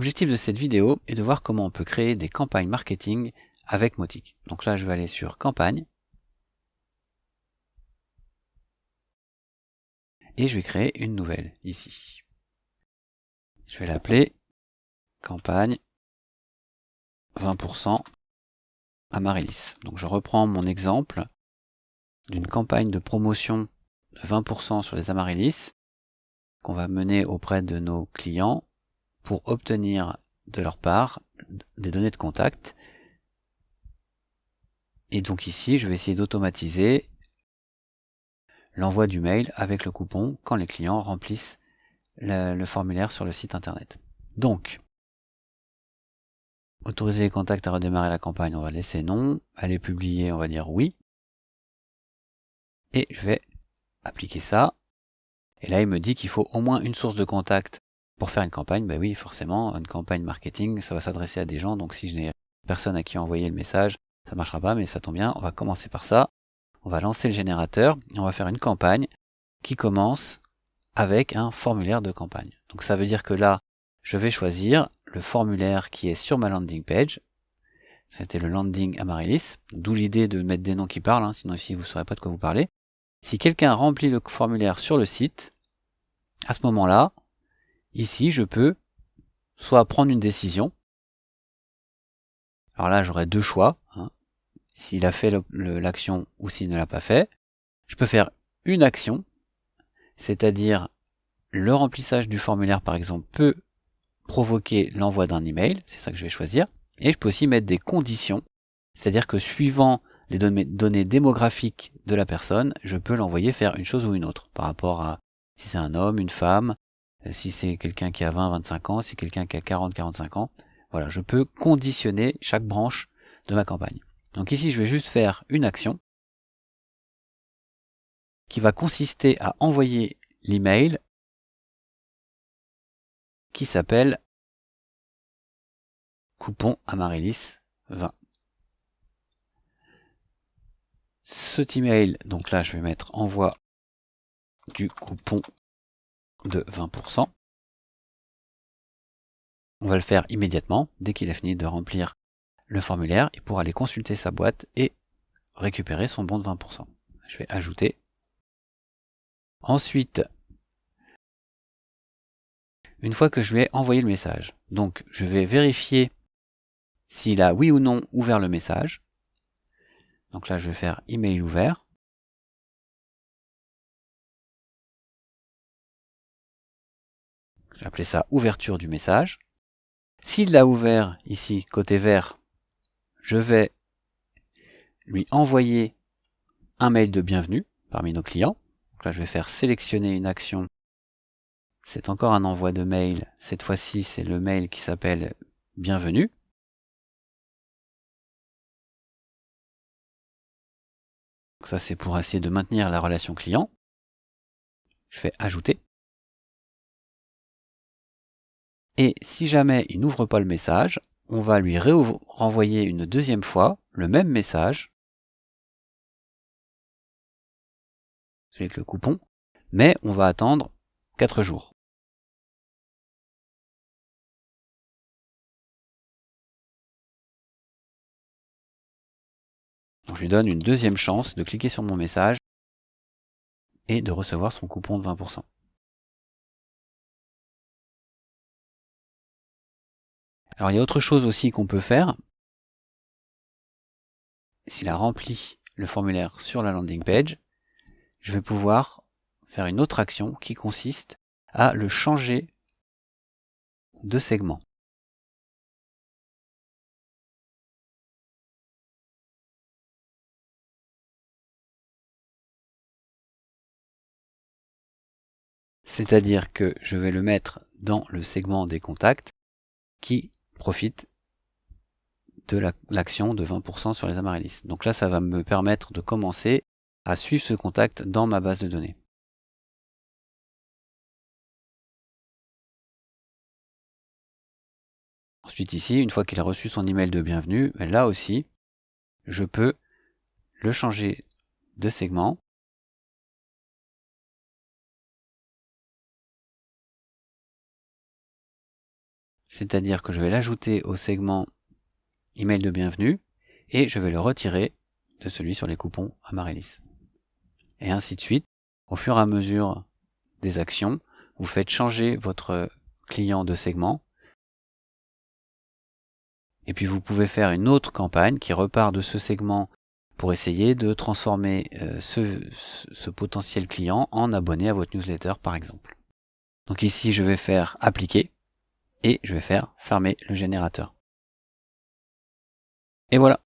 L'objectif de cette vidéo est de voir comment on peut créer des campagnes marketing avec Motic. Donc là, je vais aller sur campagne. Et je vais créer une nouvelle ici. Je vais l'appeler campagne 20% Amaryllis. Donc je reprends mon exemple d'une campagne de promotion de 20% sur les Amaryllis qu'on va mener auprès de nos clients pour obtenir de leur part des données de contact. Et donc ici, je vais essayer d'automatiser l'envoi du mail avec le coupon quand les clients remplissent le, formulaire sur le site internet. Donc, autoriser les contacts à redémarrer la campagne, on va laisser non. Aller publier, on va dire oui. Et je vais appliquer ça. Et là, il me dit qu'il faut au moins une source de contact pour faire une campagne. Ben oui, forcément, une campagne marketing, ça va s'adresser à des gens. Donc si je n'ai personne à qui envoyer le message, ça ne marchera pas, mais ça tombe bien. On va commencer par ça. On va lancer le générateur et on va faire une campagne qui commence avec un formulaire de campagne. Donc ça veut dire que là, je vais choisir le formulaire qui est sur ma landing page. C'était le landing Amaryllis, d'où l'idée de mettre des noms qui parlent, hein, sinon ici vous ne saurez pas de quoi vous parlez. Si quelqu'un remplit le formulaire sur le site, à ce moment-là, ici, je peux soit prendre une décision. Alors là, j'aurai deux choix. Hein, s'il a fait l'action ou s'il ne l'a pas fait. Je peux faire une action, c'est-à-dire le remplissage du formulaire, par exemple, peut provoquer l'envoi d'un email, c'est ça que je vais choisir. Et je peux aussi mettre des conditions, c'est-à-dire que suivant les données démographiques de la personne, je peux l'envoyer faire une chose ou une autre par rapport à si c'est un homme, une femme, si c'est quelqu'un qui a 20, 25 ans, si c'est quelqu'un qui a 40, 45 ans. Voilà, je peux conditionner chaque branche de ma campagne. Donc ici, je vais juste faire une action qui va consister à envoyer l'email qui s'appelle coupon Amaryllis 20. Cet email, donc là je vais mettre envoi du coupon de 20%. On va le faire immédiatement, dès qu'il a fini de remplir le formulaire, il pourra aller consulter sa boîte et récupérer son bon de 20%. Je vais ajouter. Ensuite, une fois que je lui ai envoyé le message, donc je vais vérifier s'il a oui ou non ouvert le message. Donc là, je vais faire email ouvert. Je vais appeler ça ouverture du message. S'il l'a ouvert ici, côté vert, je vais lui envoyer un mail de bienvenue parmi nos clients. Donc là, je vais faire sélectionner une action. C'est encore un envoi de mail. Cette fois-ci, c'est le mail qui s'appelle bienvenue. ça, c'est pour essayer de maintenir la relation client. Je fais ajouter. Et si jamais il n'ouvre pas le message, on va lui renvoyer une deuxième fois le même message avec le coupon, mais on va attendre 4 jours. je lui donne une deuxième chance de cliquer sur mon message et de recevoir son coupon de 20%. Alors il y a autre chose aussi qu'on peut faire. S'il a rempli le formulaire sur la landing page, je vais pouvoir faire une autre action qui consiste à le changer de segment. C'est-à-dire que je vais le mettre dans le segment des contacts qui profite de l'action de 20% sur les amaryllis. Donc là, ça va me permettre de commencer à suivre ce contact dans ma base de données. Ensuite ici, une fois qu'il a reçu son email de bienvenue, ben là aussi, je peux le changer de segment c'est-à-dire que je vais l'ajouter au segment email de bienvenue et je vais le retirer de celui sur les coupons Amarellis. Et ainsi de suite, au fur et à mesure des actions, vous faites changer votre client de segment et puis vous pouvez faire une autre campagne qui repart de ce segment pour essayer de transformer euh, ce, potentiel client en abonné à votre newsletter par exemple. Donc ici je vais faire appliquer et je vais faire fermer le générateur. Et voilà,